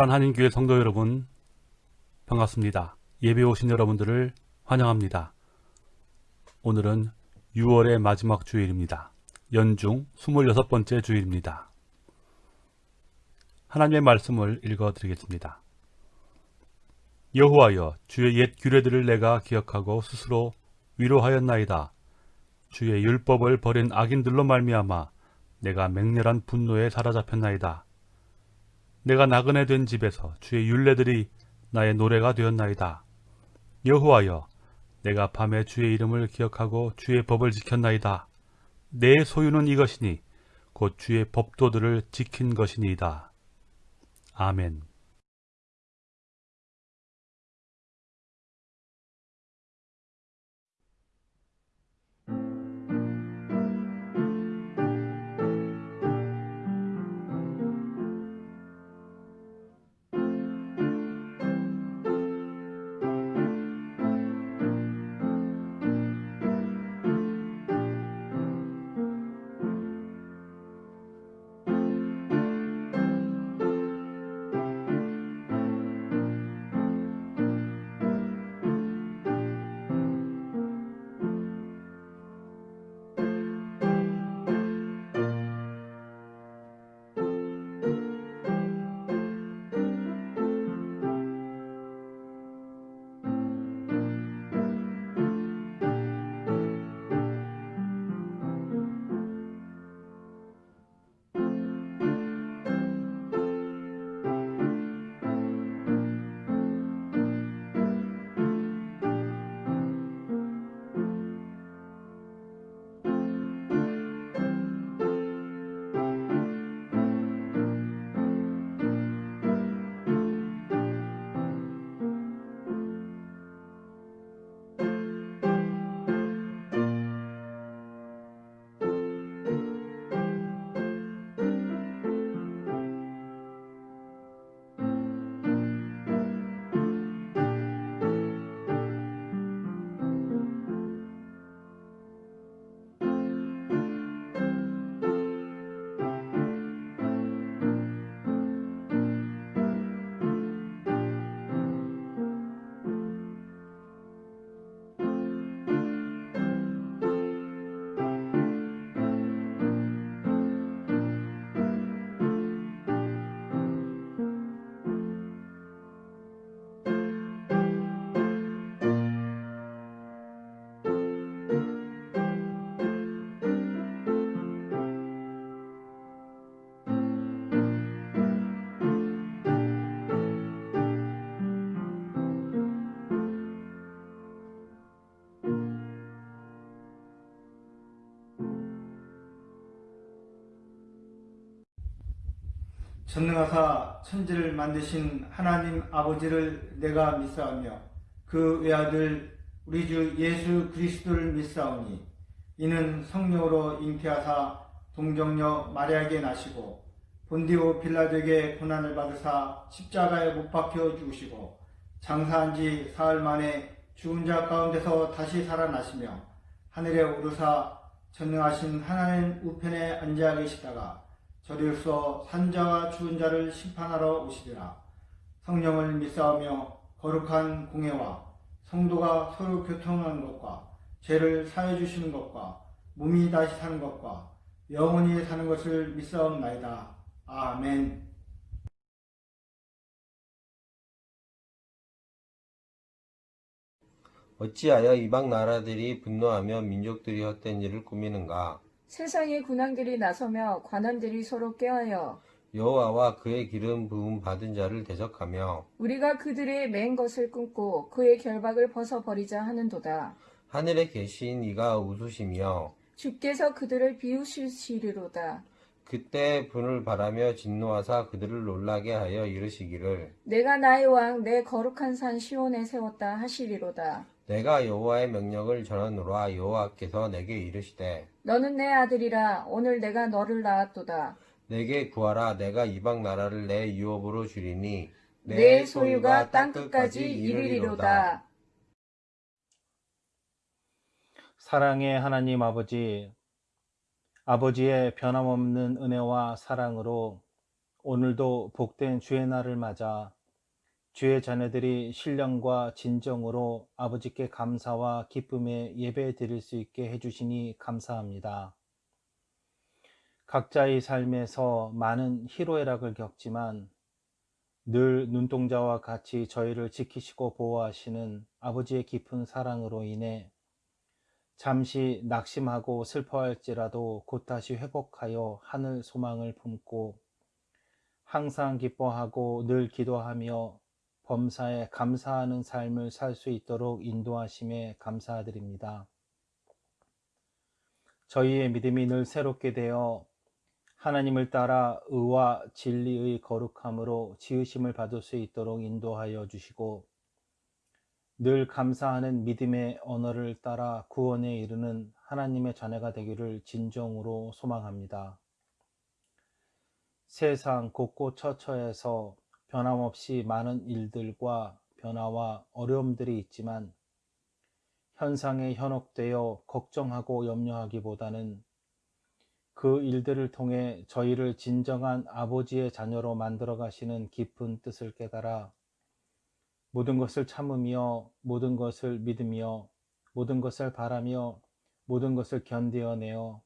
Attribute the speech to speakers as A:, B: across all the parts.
A: 파란 한인교회 성도 여러분 반갑습니다. 예배 오신 여러분들을 환영합니다. 오늘은 6월의 마지막 주일입니다. 연중 26번째 주일입니다. 하나님의 말씀을 읽어 드리겠습니다. 여호와여 주의 옛 규례들을 내가 기억하고 스스로 위로하였나이다. 주의 율법을 버린 악인들로 말미암아 내가 맹렬한 분노에 사로잡혔나이다. 내가 나그네 된 집에서 주의 율례들이 나의 노래가 되었나이다. 여호와여 내가 밤에 주의 이름을 기억하고 주의 법을 지켰나이다. 내 소유는 이것이니 곧 주의 법도들을 지킨 것이니이다. 아멘.
B: 전능하사 천지를 만드신 하나님 아버지를 내가 믿사오며 그 외아들 우리 주 예수 그리스도를 믿사오니 이는 성령으로 잉태하사 동정녀 마리아에게 나시고 본디오 빌라도에게 고난을 받으사 십자가에 못 박혀 죽으시고 장사한 지 사흘 만에 죽은 자 가운데서 다시 살아나시며 하늘에 오르사 전능하신 하나님 우편에 앉아 계시다가 저리로서 산자와 죽은 자를 심판하러 오시리라. 성령을 믿사오며 거룩한 공예와 성도가 서로 교통하는 것과 죄를 사해 주시는 것과 몸이 다시 사는 것과 영원히 사는 것을 믿사옵나이다. 아멘.
C: 어찌하여 이방 나라들이 분노하며 민족들이 헛된 일을 꾸미는가?
D: 세상의 군왕들이 나서며 관원들이 서로 꾀하여
C: 여호와와 그의 기름 부음 받은 자를 대적하며
D: 우리가 그들의 맨 것을 끊고 그의 결박을 벗어버리자 하는도다.
C: 하늘에 계신 이가 웃으시며
D: 주께서 그들을 비우시리로다.
C: 그때 분을 바라며 진노하사 그들을 놀라게 하여 이르시기를
D: 내가 나의 왕 내 거룩한 산 시온에 세웠다 하시리로다.
C: 내가 여호와의 명령을 전하노라 여호와께서 내게 이르시되
D: 너는 내 아들이라 오늘 내가 너를 낳았도다.
C: 내게 구하라 내가 이방 나라를 내 유업으로 주리니
D: 내 소유가 땅 끝까지 이르리로다.
E: 사랑의 하나님 아버지, 아버지의 변함없는 은혜와 사랑으로 오늘도 복된 주의 날을 맞아 주의 자녀들이 신령과 진정으로 아버지께 감사와 기쁨에 예배 드릴 수 있게 해주시니 감사합니다. 각자의 삶에서 많은 희로애락을 겪지만 늘 눈동자와 같이 저희를 지키시고 보호하시는 아버지의 깊은 사랑으로 인해 잠시 낙심하고 슬퍼할지라도 곧 다시 회복하여 하늘 소망을 품고 항상 기뻐하고 늘 기도하며 범사에 감사하는 삶을 살 수 있도록 인도하심에 감사드립니다. 저희의 믿음이 늘 새롭게 되어 하나님을 따라 의와 진리의 거룩함으로 지으심을 받을 수 있도록 인도하여 주시고 늘 감사하는 믿음의 언어를 따라 구원에 이르는 하나님의 자녀가 되기를 진정으로 소망합니다. 세상 곳곳 처처에서 변함없이 많은 일들과 변화와 어려움들이 있지만 현상에 현혹되어 걱정하고 염려하기보다는 그 일들을 통해 저희를 진정한 아버지의 자녀로 만들어 가시는 깊은 뜻을 깨달아 모든 것을 참으며 모든 것을 믿으며 모든 것을 바라며 모든 것을 견디어내어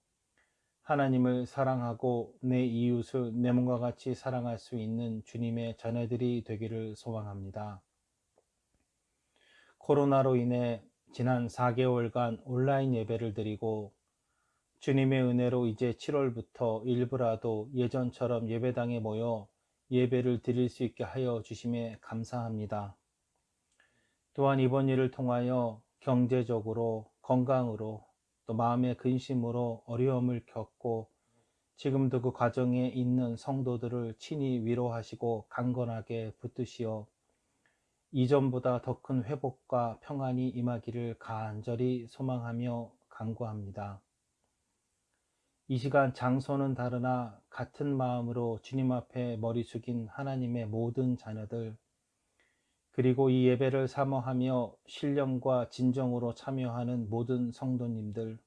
E: 하나님을 사랑하고 내 이웃을 내 몸과 같이 사랑할 수 있는 주님의 자녀들이 되기를 소망합니다. 코로나로 인해 지난 4개월간 온라인 예배를 드리고 주님의 은혜로 이제 7월부터 일부라도 예전처럼 예배당에 모여 예배를 드릴 수 있게 하여 주심에 감사합니다. 또한 이번 일을 통하여 경제적으로 건강으로 또 마음의 근심으로 어려움을 겪고 지금도 그 과정에 있는 성도들을 친히 위로하시고 강건하게 붙드시어 이전보다 더 큰 회복과 평안이 임하기를 간절히 소망하며 간구합니다. 이 시간 장소는 다르나 같은 마음으로 주님 앞에 머리 숙인 하나님의 모든 자녀들 그리고 이 예배를 사모하며 신령과 진정으로 참여하는 모든 성도님들,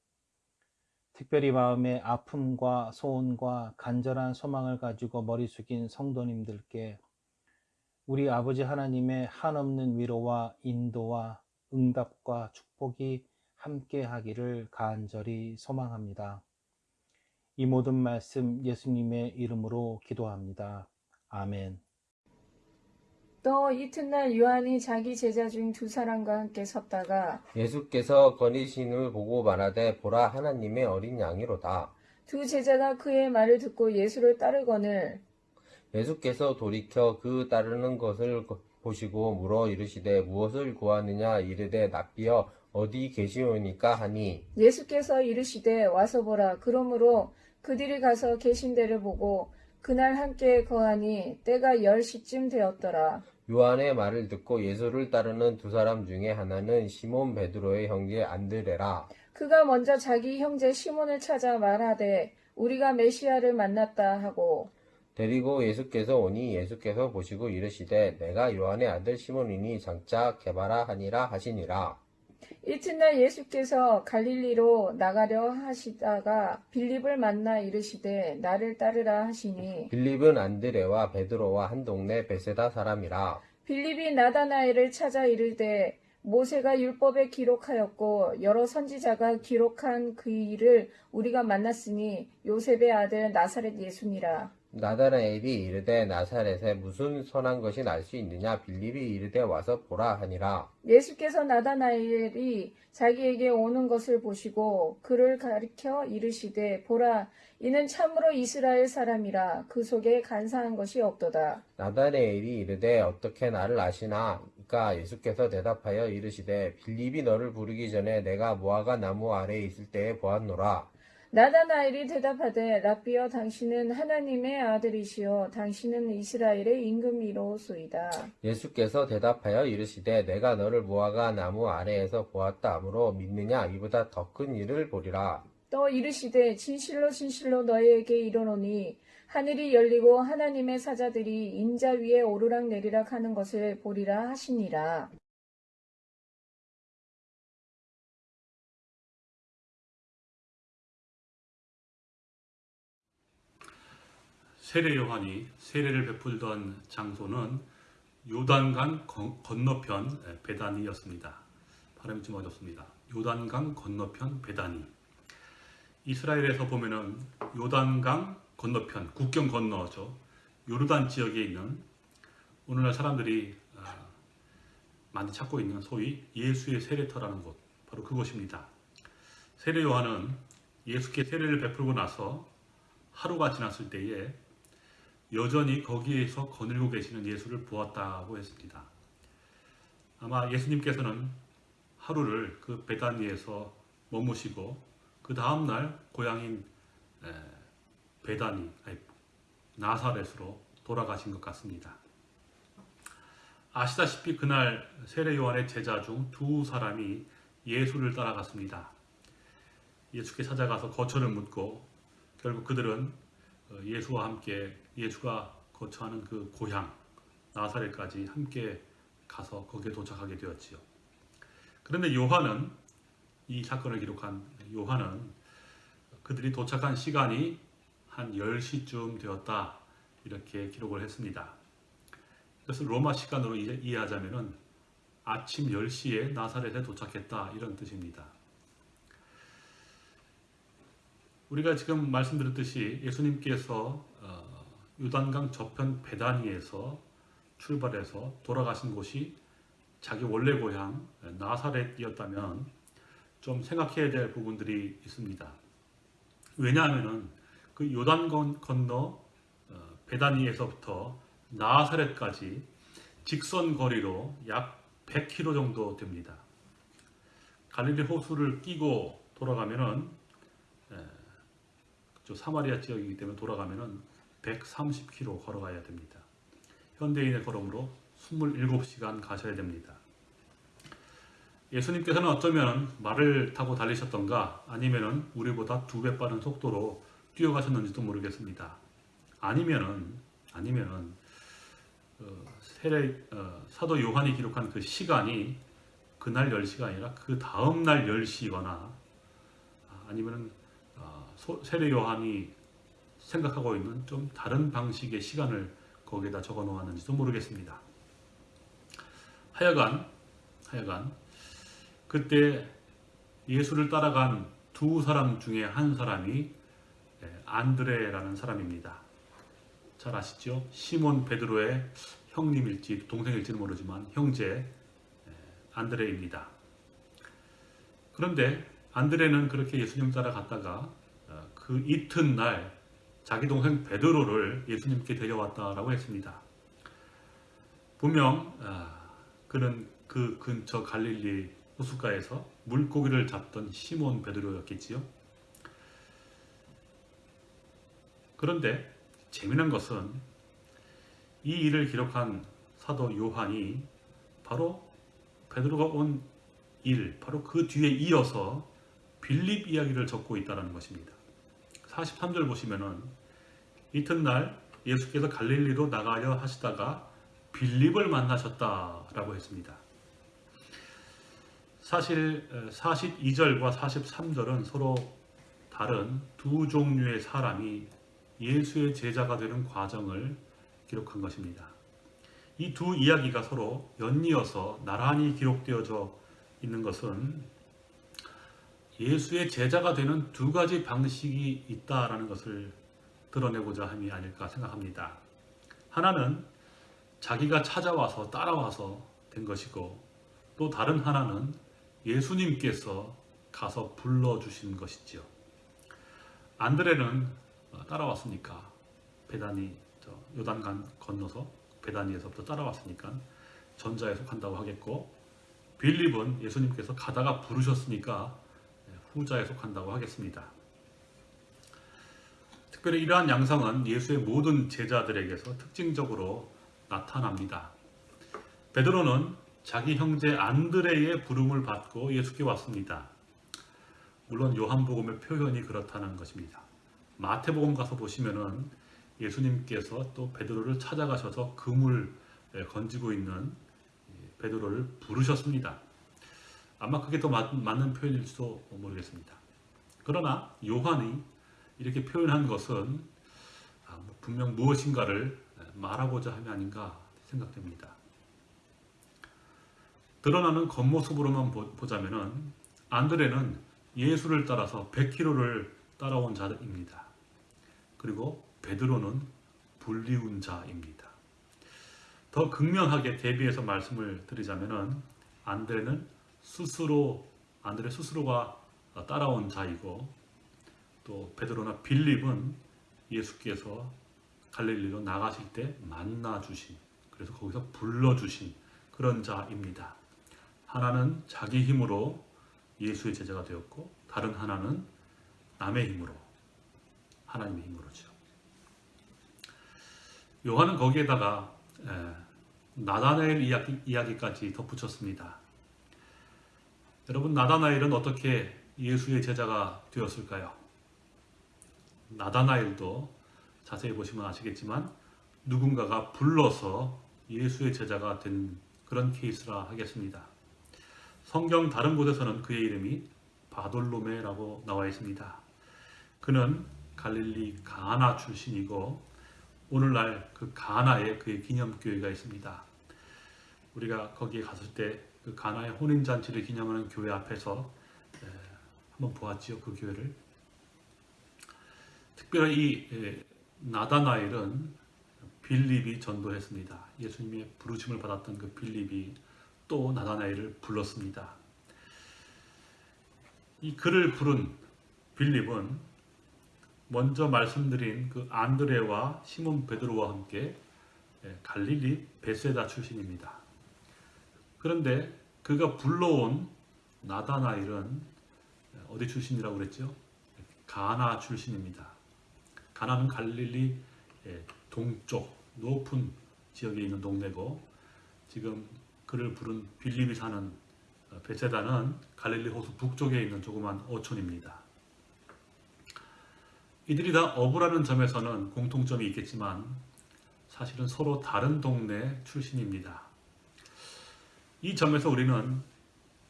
E: 특별히 마음의 아픔과 소원과 간절한 소망을 가지고 머리 숙인 성도님들께 우리 아버지 하나님의 한없는 위로와 인도와 응답과 축복이 함께 하기를 간절히 소망합니다. 이 모든 말씀 예수님의 이름으로 기도합니다. 아멘.
D: 또 이튿날 요한이 자기 제자 중 두 사람과 함께 섰다가
C: 예수께서 거니신을 보고 말하되 보라 하나님의 어린 양이로다.
D: 두 제자가 그의 말을 듣고 예수를 따르거늘
C: 예수께서 돌이켜 그 따르는 것을 보시고 물어 이르시되 무엇을 구하느냐 이르되 납비여 어디 계시오니까 하니?
D: 예수께서 이르시되 와서 보라. 그러므로 그들이 가서 계신 데를 보고 그날 함께 거하니 때가 열 시쯤 되었더라
C: 요한의 말을 듣고 예수를 따르는 두 사람 중에 하나는 시몬 베드로의 형제 안드레라.
D: 그가 먼저 자기 형제 시몬을 찾아 말하되 우리가 메시아를 만났다 하고.
C: 데리고 예수께서 오니 예수께서 보시고 이르시되 내가 요한의 아들 시몬이니 장차 개바라 하니라 하시니라
D: 이튿날 예수께서 갈릴리로 나가려 하시다가 빌립을 만나 이르시되 나를 따르라 하시니
C: 빌립은 안드레와 베드로와 한 동네 베세다 사람이라.
D: 빌립이 나다나엘을 찾아 이르되 모세가 율법에 기록하였고 여러 선지자가 기록한 그 일을 우리가 만났으니 요셉의 아들 나사렛 예수니라
C: 나다나엘이 이르되 나사렛에 무슨 선한 것이 날 수 있느냐? 빌립이 이르되 와서 보라 하니라.
D: 예수께서 나다나엘이 자기에게 오는 것을 보시고 그를 가리켜 이르시되 보라 이는 참으로 이스라엘 사람이라. 그 속에 간사한 것이 없도다.
C: 나다나엘이 이르되 어떻게 나를 아시나? 이까 예수께서 대답하여 이르시되 빌립이 너를 부르기 전에 내가 무화과 나무 아래에 있을 때에 보았노라
D: 나다나엘이 대답하되 라비어 당신은 하나님의 아들이시요 당신은 이스라엘의 임금이로소이다.
C: 예수께서 대답하여 이르시되 내가 너를 무화과 나무 아래에서 보았다 하므로 믿느냐? 이보다 더 큰 일을 보리라.
D: 또 이르시되 진실로 진실로 너희에게 이르노니 하늘이 열리고 하나님의 사자들이 인자 위에 오르락 내리락 하는 것을 보리라 하시니라
A: 세례 요한이 세례를 베풀던 장소는 요단강 건- 건너편 에, 베다니였습니다. 발음이 좀 어렵습니다. 요단강 건너편 베다니. 이스라엘에서 보면은 요단강 건너편 국경 건너죠. 요르단 지역에 있는 오늘날 사람들이 아, 많이 찾고 있는 소위 예수의 세례터라는 곳 바로 그곳입니다. 세례 요한은 예수께 세례를 베풀고 나서 하루가 지났을 때에 여전히 거기에서 거닐고 계시는 예수를 보았다고 했습니다. 아마 예수님께서는 하루를 그 베다니에서 머무시고 그 다음 날 고향인 에, 베다니 나사렛으로 돌아가신 것 같습니다. 아시다시피 그날 세례 요한의 제자 중 두 사람이 예수를 따라갔습니다. 예수께 찾아가서 거처를 묻고 결국 그들은 어, 예수와 함께 예수가 거처하는 그 고향 나사렛까지 함께 가서 거기에 도착하게 되었지요. 그런데 요한은 이 사건을 기록한 요한은 그들이 도착한 시간이 한 10시쯤 되었다 이렇게 기록을 했습니다. 이것을 로마 시간으로 이해- 이해하자면은 아침 10시에 나사렛에 도착했다 이런 뜻입니다. 우리가 지금 말씀드렸듯이 예수님께서 어, 요단강 저편 베다니에서 출발해서 돌아가신 곳이 자기 원래 고향 나사렛이었다면 좀 생각해야 될 부분들이 있습니다. 왜냐하면은 그 요단 건- 건너 어, 베다니에서부터 나사렛까지 직선 거리로 약 100km 정도 됩니다. 갈릴리 호수를 끼고 돌아가면은 에, 저 사마리아 지역이기 때문에 돌아가면은 130km 걸어가야 됩니다. 현대인의 걸음으로 27시간 가셔야 됩니다. 예수님께서는 어쩌면 말을 타고 달리셨던가 아니면은 우리보다 두 배 빠른 속도로 뛰어가셨는지도 모르겠습니다. 아니면은 아니면은 어, 세례 어, 사도 요한이 기록한 그 시간이 그날 10시가 아니라 그 다음 날 10시거나 아니면은 어, 소- 세례 요한이 생각하고 있는 좀 다른 방식의 시간을 거기에다 적어 놓았는지도 모르겠습니다. 하여간 하여간 그때 예수를 따라간 두 사람 중에 한 사람이 예, 안드레라는 사람입니다. 잘 아시죠? 시몬 베드로의 형님일지 동생일지는 모르지만 형제 예, 안드레입니다. 그런데 안드레는 그렇게 예수님 따라갔다가 어, 그 이튿날 자기 동생 베드로를 예수님께 데려왔다라고 했습니다. 분명 아, 그는 그 근처 갈릴리 호숫가에서 물고기를 잡던 시몬 베드로였겠지요. 그런데 재미난 것은 이 일을 기록한 사도 요한이 바로 베드로가 온 일, 바로 그 뒤에 이어서 빌립 이야기를 적고 있다는 것입니다. 43절 보시면은 이튿날 예수께서 갈릴리로 나가려 하시다가 빌립을 만나셨다라고 했습니다. 사실 42절과 43절은 서로 다른 두 종류의 사람이 예수의 제자가 되는 과정을 기록한 것입니다. 이 두 이야기가 서로 연이어서 나란히 기록되어져 있는 것은 예수의 제자가 되는 두 가지 방식이 있다라는 것을 드러내고자 함이 아닐까 생각합니다. 하나는 자기가 찾아와서 따라와서 된 것이고 또 다른 하나는 예수님께서 가서 불러주신 것이지요. 안드레는 어, 따라왔으니까 저 요단강 건너서 베다니에서부터 따라왔으니까 전자에 속한다고 하겠고 빌립은 예수님께서 가다가 부르셨으니까 예, 후자에 속한다고 하겠습니다. 특별히 이러한 양상은 예수의 모든 제자들에게서 특징적으로 나타납니다. 베드로는 자기 형제 안드레의 부름을 받고 예수께 왔습니다. 물론 요한복음의 표현이 그렇다는 것입니다. 마태복음 가서 보시면은 예수님께서 또 베드로를 찾아가셔서 그물 건지고 있는 베드로를 부르셨습니다. 아마 그게 더 맞, 맞는 표현일지도 모르겠습니다. 그러나 요한이 이렇게 표현한 것은 아, 뭐 분명 무엇인가를 말하고자 함이 아닌가 생각됩니다. 드러나는 겉모습으로만 보- 보자면은 안드레는 예수를 따라서 100km를 따라온 자입니다. 그리고 베드로는 불리운 자입니다. 더 극명하게 대비해서 말씀을 드리자면은 안드레는 스스로 안드레 스스로가 따라온 자이고 또 베드로나 빌립은 예수께서 갈릴리로 나가실 때 만나 주신 그래서 거기서 불러 주신 그런 자입니다. 하나는 자기 힘으로 예수의 제자가 되었고 다른 하나는 남의 힘으로 하나님의 힘으로죠. 요한은 거기에다가 에, 나다나엘 이야기, 이야기까지 덧붙였습니다. 여러분 나다나엘은 어떻게 예수의 제자가 되었을까요? 나다나엘도 자세히 보시면 아시겠지만 누군가가 불러서 예수의 제자가 된 그런 케이스라 하겠습니다. 성경 다른 곳에서는 그의 이름이 바돌로메라고 나와 있습니다. 그는 갈릴리 가나 출신이고 오늘날 그 가나에 그의 기념교회가 있습니다. 우리가 거기에 갔을 때 그 가나의 혼인 잔치를 기념하는 교회 앞에서 에, 한번 보았지요 그 교회를 특별히 이 에, 나다나엘은 빌립이 전도했습니다. 예수님의 부르심을 받았던 그 빌립이 또 나다나엘을 불렀습니다. 이 글을 부른 빌립은 먼저 말씀드린 그 안드레와 시몬 베드로와 함께 예, 갈릴리 베세다 출신입니다. 그런데 그가 불러온 나다나엘은 어디 출신이라고 그랬죠? 가나 출신입니다. 가나는 갈릴리 예, 동쪽 높은 지역에 있는 동네고 지금 그를 부른 빌립이 사는 어, 베세다는 갈릴리 호수 북쪽에 있는 조그만 어촌입니다. 이들이 다 어부라는 점에서는 공통점이 있겠지만 사실은 서로 다른 동네 출신입니다. 이 점에서 우리는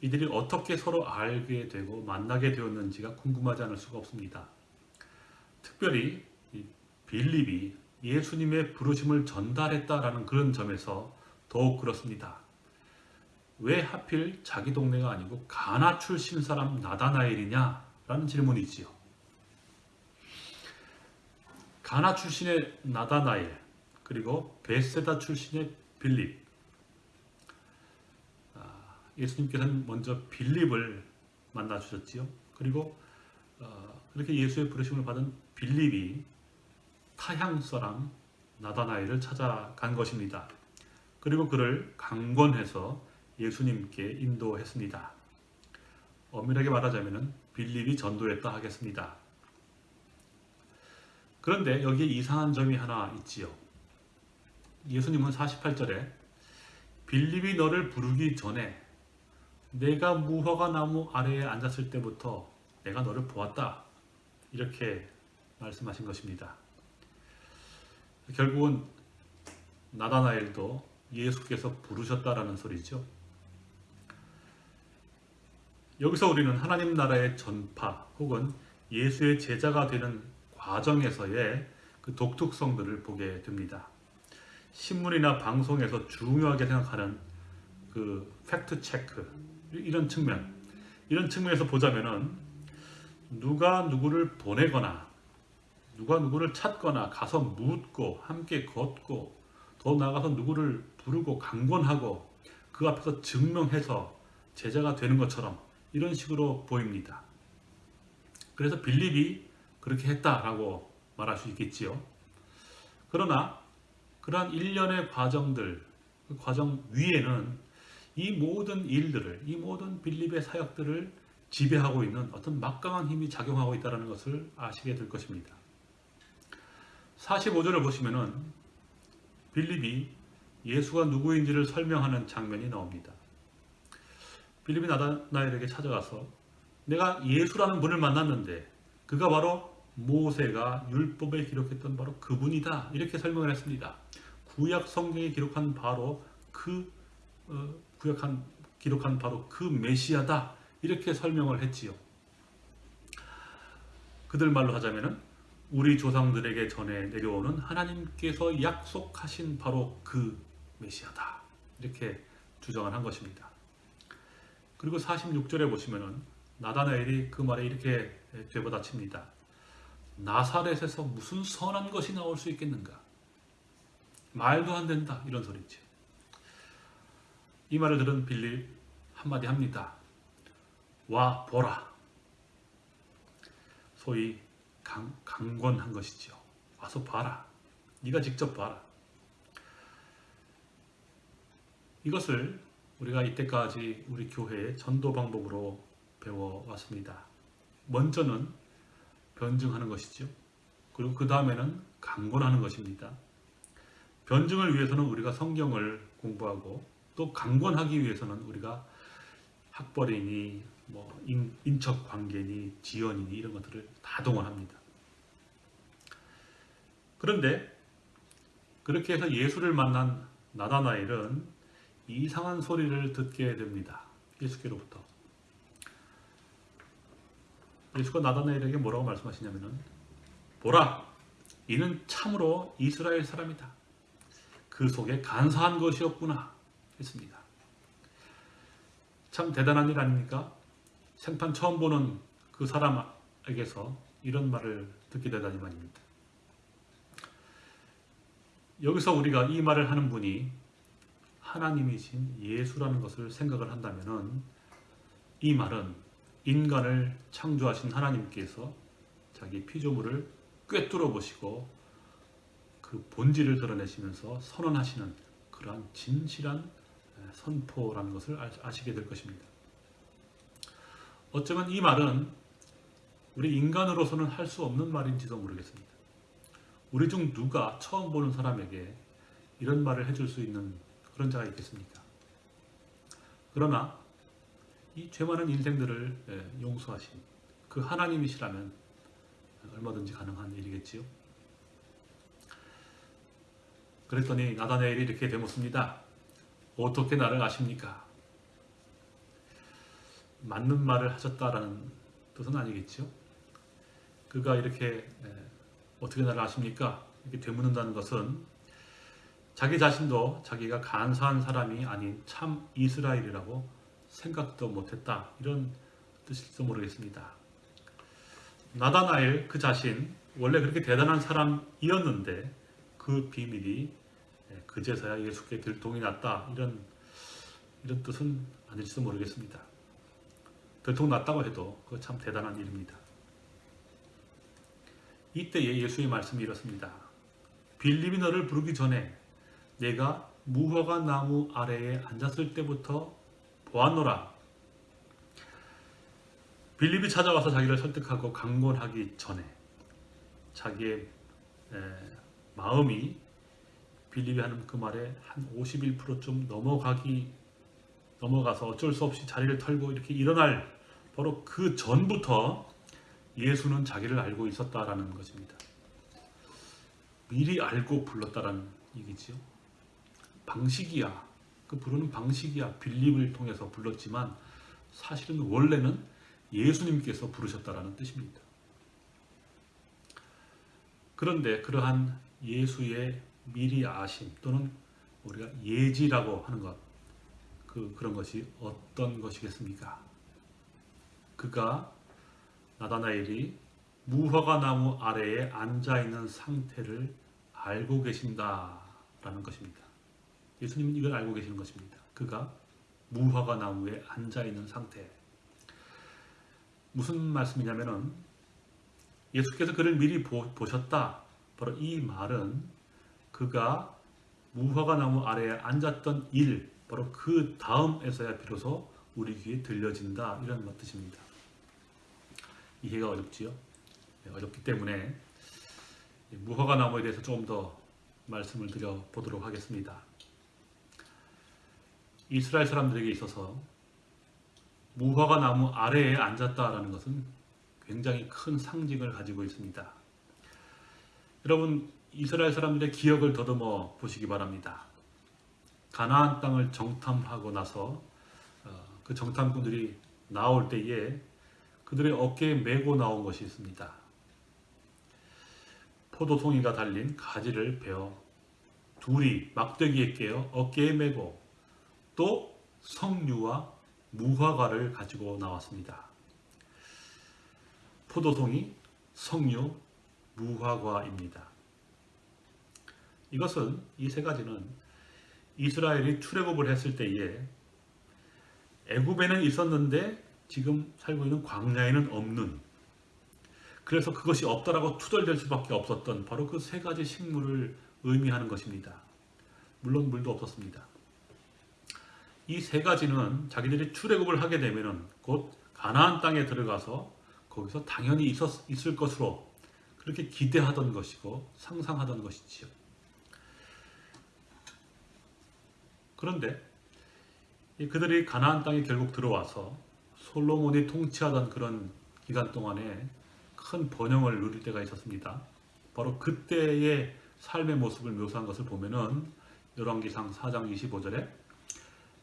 A: 이들이 어떻게 서로 알게 되고 만나게 되었는지가 궁금하지 않을 수가 없습니다. 특별히 이 빌립이 예수님의 부르심을 전달했다라는 그런 점에서 더욱 그렇습니다. 왜 하필 자기 동네가 아니고 가나 출신 사람 나다나엘이냐라는 질문이지요. 가나 출신의 나다나엘 그리고 베세다 출신의 빌립 아, 예수님께서는 먼저 빌립을 만나 주셨지요. 그리고 어, 그렇게 예수의 부르심을 받은 빌립이 타향 사람 나다나엘을 찾아간 것입니다. 그리고 그를 강권해서 예수님께 인도했습니다. 엄밀하게 말하자면 빌립이 전도했다 하겠습니다. 그런데 여기에 이상한 점이 하나 있지요. 예수님은 48절에 빌립이 너를 부르기 전에 내가 무화과 나무 아래에 앉았을 때부터 내가 너를 보았다. 이렇게 말씀하신 것입니다. 결국은 나다나엘도 예수께서 부르셨다라는 소리죠. 여기서 우리는 하나님 나라의 전파 혹은 예수의 제자가 되는 과정에서의 그 독특성들을 보게 됩니다. 신문이나 방송에서 중요하게 생각하는 그 팩트 체크 이런 측면 이런 측면에서 보자면은 누가 누구를 보내거나 누가 누구를 찾거나 가서 묻고 함께 걷고 더 나아가서 누구를 부르고 강권하고 그 앞에서 증명해서 제자가 되는 것처럼 이런 식으로 보입니다. 그래서 빌립이 그렇게 했다라고 말할 수 있겠지요. 그러나 그러한 일련의 과정들, 그 과정 위에는 이 모든 일들을, 이 모든 빌립의 사역들을 지배하고 있는 어떤 막강한 힘이 작용하고 있다는 것을 아시게 될 것입니다. 45절을 보시면은 빌립이 예수가 누구인지를 설명하는 장면이 나옵니다. 빌립이 나다나엘에게 찾아가서 내가 예수라는 분을 만났는데 그가 바로 모세가 율법에 기록했던 바로 그분이다 이렇게 설명을 했습니다. 구약 성경에 기록한 바로 그 어, 구약한 기록한 바로 그 메시아다 이렇게 설명을 했지요. 그들 말로 하자면은 우리 조상들에게 전해 내려오는 하나님께서 약속하신 바로 그 메시아다. 이렇게 주장을 한 것입니다. 그리고 46절에 보시면은 나다나엘이 그 말에 이렇게 되받아칩니다. 나사렛에서 무슨 선한 것이 나올 수 있겠는가? 말도 안 된다. 이런 소리죠. 이 말을 들은 빌립 한마디 합니다. 와 보라. 소위 강, 강권한 것이죠. 와서 봐라. 네가 직접 봐라. 이것을 우리가 이때까지 우리 교회의 전도 방법으로 배워왔습니다. 먼저는 변증하는 것이죠. 그리고 그 다음에는 강권하는 것입니다. 변증을 위해서는 우리가 성경을 공부하고 또 강권하기 위해서는 우리가 학벌이니 뭐 인, 인척 관계니 지연이니 이런 것들을 다 동원합니다. 그런데 그렇게 해서 예수를 만난 나다나엘은 이상한 소리를 듣게 됩니다. 예수께로부터. 예수가 나다나엘에게 뭐라고 말씀하시냐면은 보라 이는 참으로 이스라엘 사람이다. 그 속에 간사한 것이었구나 했습니다. 참 대단한 일 아닙니까? 생판 처음 보는 그 사람에게서 이런 말을 듣게 되다니 말입니다. 여기서 우리가 이 말을 하는 분이 하나님이신 예수라는 것을 생각을 한다면은 이 말은 인간을 창조하신 하나님께서 자기 피조물을 꿰뚫어 보시고 그 본질을 드러내시면서 선언하시는 그러한 진실한 선포라는 것을 아시게 될 것입니다. 어쩌면 이 말은 우리 인간으로서는 할 수 없는 말인지도 모르겠습니다. 우리 중 누가 처음 보는 사람에게 이런 말을 해줄 수 있는 그런 자가 있겠습니까? 그러나 이 죄 많은 인생들을 용서하신 그 하나님이시라면 얼마든지 가능한 일이겠지요. 그랬더니 나다네엘이 이렇게 되묻습니다. 어떻게 나를 아십니까? 맞는 말을 하셨다라는 뜻은 아니겠죠. 그가 이렇게 어떻게 나를 아십니까? 이렇게 되묻는다는 것은 자기 자신도 자기가 간사한 사람이 아닌 참 이스라엘이라고 생각도 못했다. 이런 뜻일지도 모르겠습니다. 나다나엘 그 자신 원래 그렇게 대단한 사람이었는데 그 비밀이 그제서야 예수께 들통이 났다. 이런 이런 뜻은 아닐지도 모르겠습니다. 들통 났다고 해도 그거 참 대단한 일입니다. 이때에 예수의 말씀이 이렇습니다. 빌립이 너를 부르기 전에 내가 무화과 나무 아래에 앉았을 때부터 보았노라. 빌립이 찾아와서 자기를 설득하고 강권하기 전에 자기의 마음이 빌립이 하는 그 말에 한 51%좀 넘어가기 넘어가서 어쩔 수 없이 자리를 털고 이렇게 일어날 바로 그 전부터 예수는 자기를 알고 있었다라는 것입니다. 미리 알고 불렀다라는 얘기지요. 방식이야. 그 부르는 방식이야. 빌립을 통해서 불렀지만 사실은 원래는 예수님께서 부르셨다라는 뜻입니다. 그런데 그러한 예수의 미리 아심 또는 우리가 예지라고 하는 것, 그, 그런 것이 어떤 것이겠습니까? 그가 나다나엘이 무화과 나무 아래에 앉아 있는 상태를 알고 계신다라는 것입니다. 예수님은 이걸 알고 계시는 것입니다. 그가 무화과 나무에 앉아 있는 상태. 무슨 말씀이냐면은 예수께서 그를 미리 보, 보셨다. 바로 이 말은 그가 무화과 나무 아래에 앉았던 일, 바로 그 다음에서야 비로소 우리 귀에 들려진다. 이런 뜻입니다. 이해가 어렵지요? 네, 어렵기 때문에 무화과 나무에 대해서 조금 더 말씀을 드려 보도록 하겠습니다. 이스라엘 사람들에게 있어서 무화과 나무 아래에 앉았다라는 것은 굉장히 큰 상징을 가지고 있습니다. 여러분 이스라엘 사람들의 기억을 더듬어 보시기 바랍니다. 가나안 땅을 정탐하고 나서 어, 그 정탐꾼들이 나올 때에 그들의 어깨에 메고 나온 것이 있습니다. 포도송이가 달린 가지를 베어 둘이 막대기에 깨어 어깨에 메고 또 성류와 무화과를 가지고 나왔습니다. 포도송이, 성류, 무화과입니다. 이것은 이 세 가지는 이스라엘이 출애굽을 했을 때에 애굽에는 있었는데 지금 살고 있는 광야에는 없는 그래서 그것이 없다라고 투덜댈 수밖에 없었던 바로 그 세 가지 식물을 의미하는 것입니다. 물론 물도 없었습니다. 이 세 가지는 자기들이 출애굽을 하게 되면은 곧 가나안 땅에 들어가서 거기서 당연히 있었, 있을 것으로 그렇게 기대하던 것이고 상상하던 것이지요. 그런데 이 그들이 가나안 땅에 결국 들어와서 솔로몬이 통치하던 그런 기간 동안에 큰 번영을 누릴 때가 있었습니다. 바로 그때의 삶의 모습을 묘사한 것을 보면은 열왕기상 4장 25절에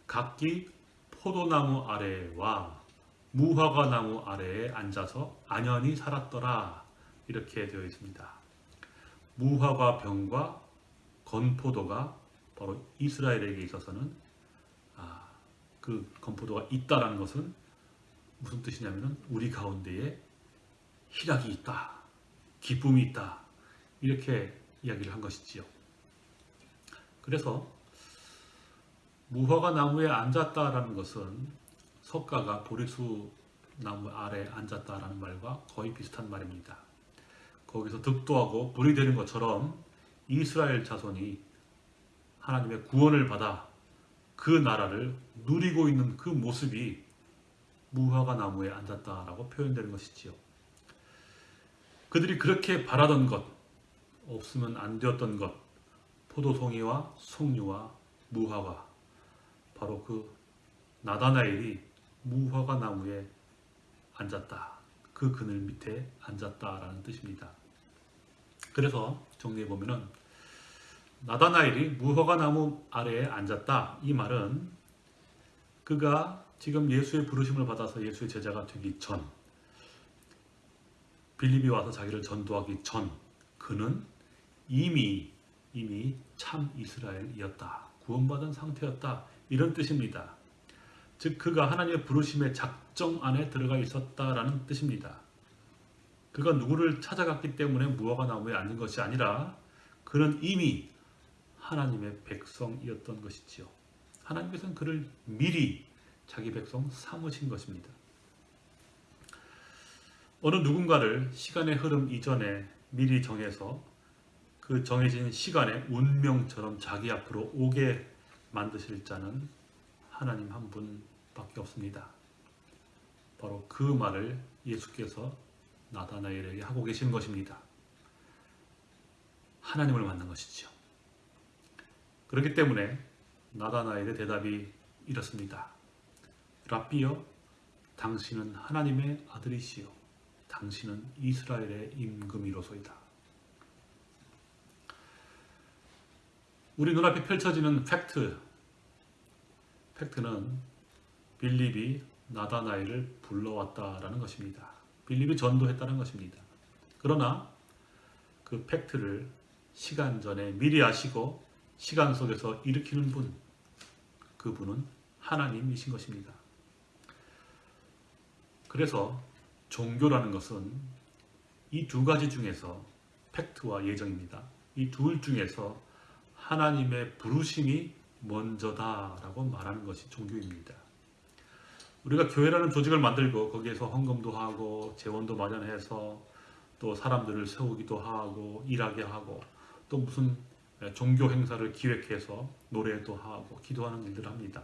A: 각기 포도나무 아래와 무화과 나무 아래에 앉아서 안연히 살았더라 이렇게 되어 있습니다. 무화과 병과 건포도가 바로 이스라엘에게 있어서는 아, 그 건포도가 있다라는 것은 무슨 뜻이냐면은 우리 가운데에 희락이 있다, 기쁨이 있다 이렇게 이야기를 한 것이지요. 그래서 무화과 나무에 앉았다라는 것은 석가가 보리수 나무 아래 앉았다라는 말과 거의 비슷한 말입니다. 거기서 득도하고 불이 되는 것처럼 이스라엘 자손이 하나님의 구원을 받아 그 나라를 누리고 있는 그 모습이 무화과 나무에 앉았다라고 표현되는 것이지요. 그들이 그렇게 바라던 것, 없으면 안 되었던 것, 포도송이와 송유와 무화과, 바로 그 나다나엘이 무화과 나무에 앉았다. 그 그늘 밑에 앉았다라는 뜻입니다. 그래서 정리해 보면은 나다나엘이 무화과 나무 아래에 앉았다. 이 말은 그가 지금 예수의 부르심을 받아서 예수의 제자가 되기 전 빌립이 와서 자기를 전도하기 전 그는 이미 이미 참 이스라엘이었다. 구원받은 상태였다. 이런 뜻입니다. 즉 그가 하나님의 부르심의 작정 안에 들어가 있었다라는 뜻입니다. 그가 누구를 찾아갔기 때문에 무화과 나무에 앉은 것이 아니라 그는 이미 하나님의 백성이었던 것이지요. 하나님께서는 그를 미리 자기 백성 삼으신 것입니다. 어느 누군가를 시간의 흐름 이전에 미리 정해서 그 정해진 시간에 운명처럼 자기 앞으로 오게 만드실 자는 하나님 한 분밖에 없습니다. 바로 그 말을 예수께서 나다나엘에게 하고 계신 것입니다. 하나님을 만난 것이죠. 그렇기 때문에 나다나엘의 대답이 이렇습니다. 라비여, 당신은 하나님의 아들이시요. 당신은 이스라엘의 임금이로소이다. 우리 눈앞에 펼쳐지는 팩트, 팩트는 빌립이 나다나엘을 불러왔다라는 것입니다. 빌립이 전도했다는 것입니다. 그러나 그 팩트를 시간 전에 미리 아시고 시간 속에서 일으키는 분, 그분은 하나님이신 것입니다. 그래서 종교라는 것은 이 두 가지 중에서 팩트와 예정입니다. 이 둘 중에서 하나님의 부르심이 먼저다라고 말하는 것이 종교입니다. 우리가 교회라는 조직을 만들고 거기에서 헌금도 하고 재원도 마련해서 또 사람들을 세우기도 하고 일하게 하고 또 무슨 종교 행사를 기획해서 노래도 하고 기도하는 일들을 합니다.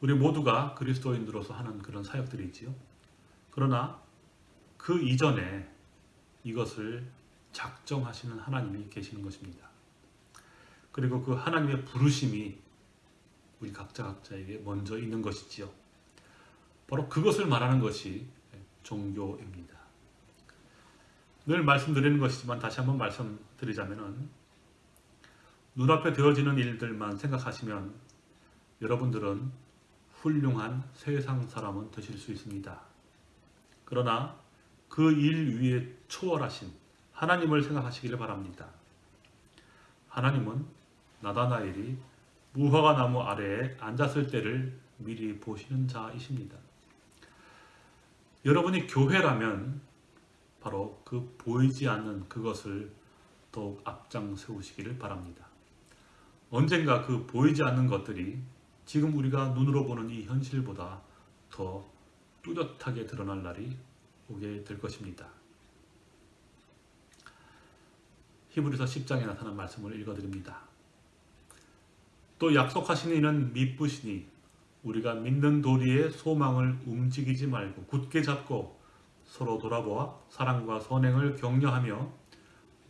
A: 우리 모두가 그리스도인으로서 하는 그런 사역들이지요. 그러나 그 이전에 이것을 작정하시는 하나님이 계시는 것입니다. 그리고 그 하나님의 부르심이 우리 각자 각자에게 먼저 있는 것이지요. 바로 그것을 말하는 것이 종교입니다. 늘 말씀드리는 것이지만 다시 한번 말씀드리자면은 눈앞에 되어지는 일들만 생각하시면 여러분들은 훌륭한 세상 사람은 되실 수 있습니다. 그러나 그 일 위에 초월하신 하나님을 생각하시기를 바랍니다. 하나님은 나다나엘이 무화과 나무 아래에 앉았을 때를 미리 보시는 자이십니다. 여러분이 교회라면 바로 그 보이지 않는 그것을 더욱 앞장 세우시기를 바랍니다. 언젠가 그 보이지 않는 것들이 지금 우리가 눈으로 보는 이 현실보다 더 뚜렷하게 드러날 날이 오게 될 것입니다. 히브리서 10장에 나타난 말씀을 읽어드립니다. 또 약속하신 이는 미쁘시니 우리가 믿는 도리의 소망을 움직이지 말고 굳게 잡고 서로 돌아보아 사랑과 선행을 격려하며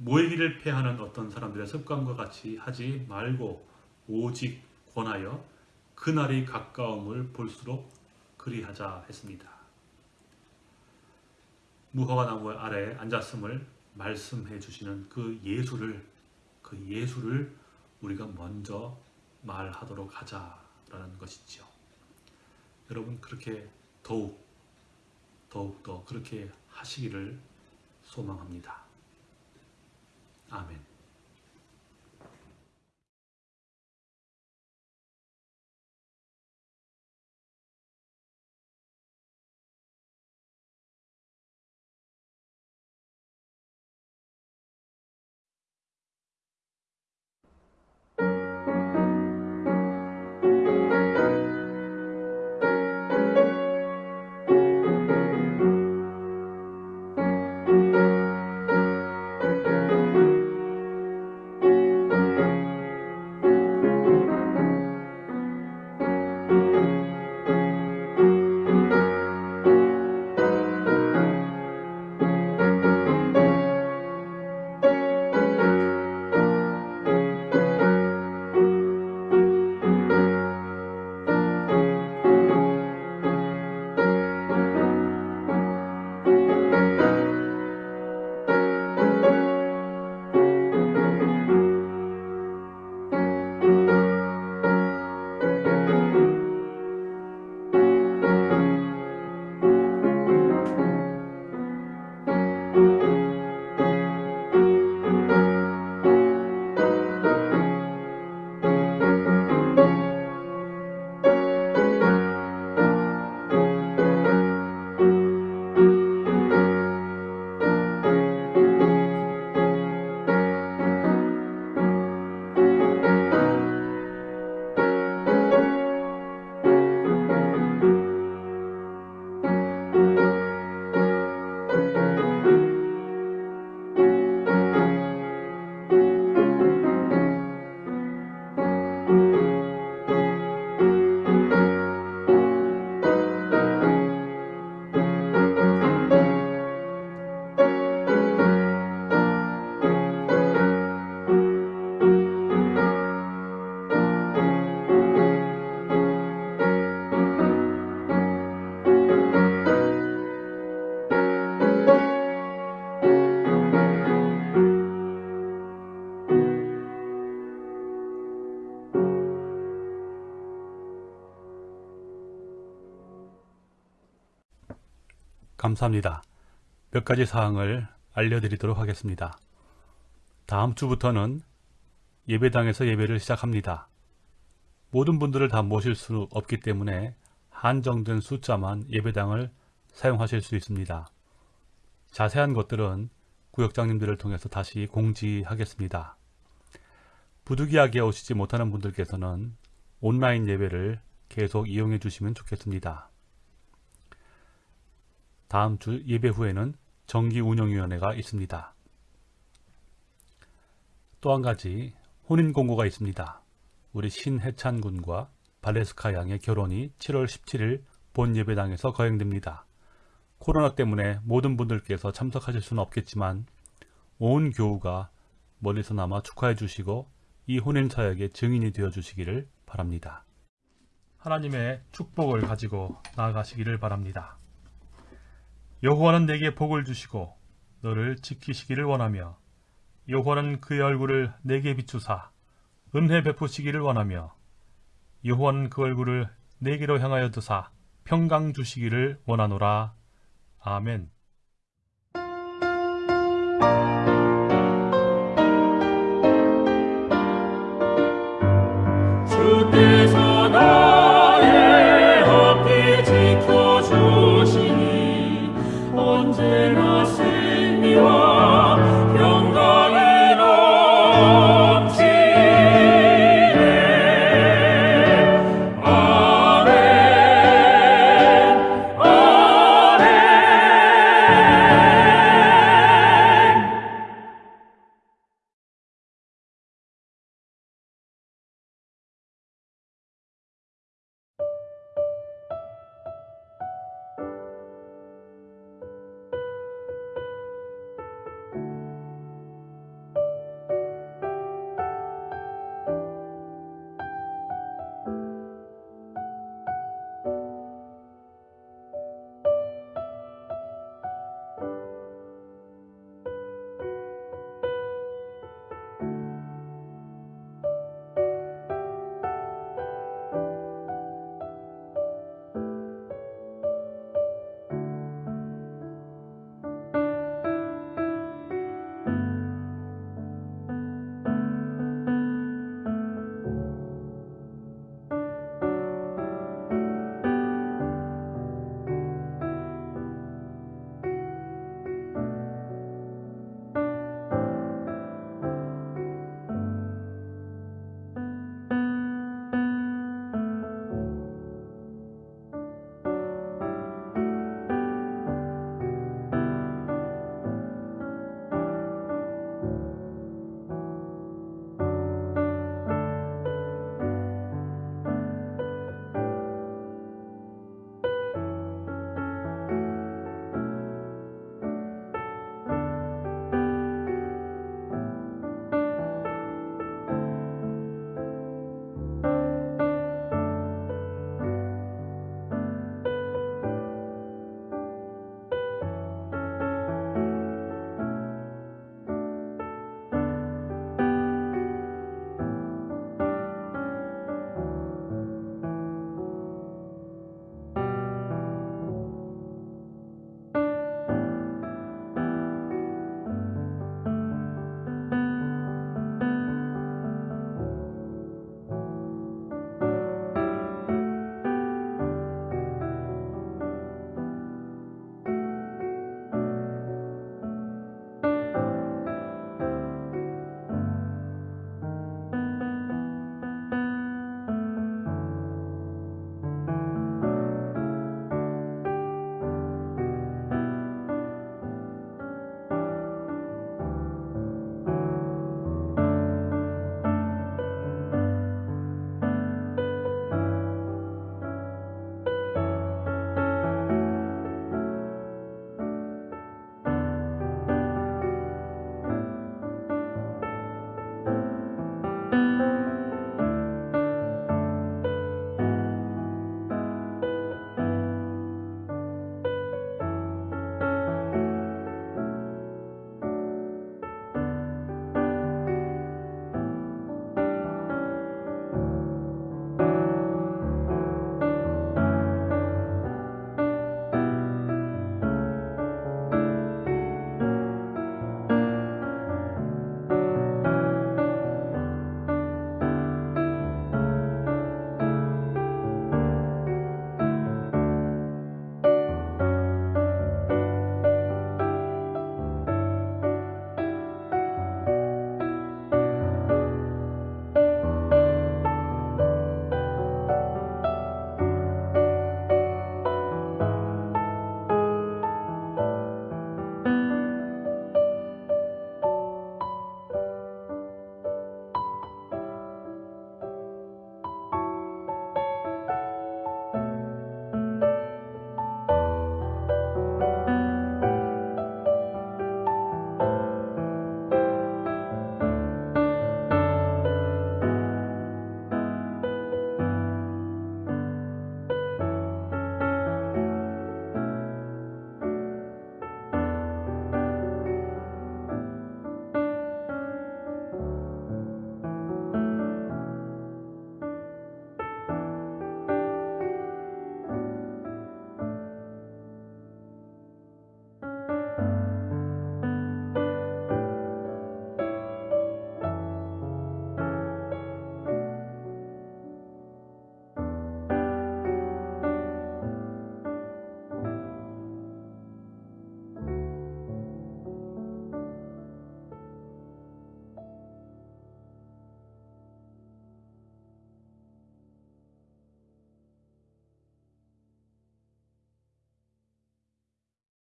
A: 모이기를 패하는 어떤 사람들의 습관과 같이 하지 말고 오직 권하여 그날이 가까움을 볼수록 그리하자 했습니다. 무화과 나무 아래에 앉았음을 말씀해 주시는 그 예수를 그 예수를 우리가 먼저 말하도록 하자라는 것이죠. 여러분 그렇게 더욱 더욱 더 그렇게 하시기를 소망합니다. 아멘. 감사합니다. 몇 가지 사항을 알려드리도록 하겠습니다. 다음 주부터는 예배당에서 예배를 시작합니다. 모든 분들을 다 모실 수 없기 때문에 한정된 숫자만 예배당을 사용하실 수 있습니다. 자세한 것들은 구역장님들을 통해서 다시 공지하겠습니다. 부득이하게 오시지 못하는 분들께서는 온라인 예배를 계속 이용해 주시면 좋겠습니다. 다음 주 예배 후에는 정기운영위원회가 있습니다. 또 한 가지 혼인공고가 있습니다. 우리 신해찬 군과 발레스카 양의 결혼이 7월 17일 본 예배당에서 거행됩니다. 코로나 때문에 모든 분들께서 참석하실 수는 없겠지만 온 교우가 멀리서나마 축하해 주시고 이 혼인 사역의 증인이 되어 주시기를 바랍니다. 하나님의 축복을 가지고 나아가시기를 바랍니다. 여호와는 내게 복을 주시고 너를 지키시기를 원하며 여호와는 그의 얼굴을 내게 비추사 은혜 베푸시기를 원하며 여호와는 그 얼굴을 내게로 향하여 드사 평강 주시기를 원하노라. 아멘.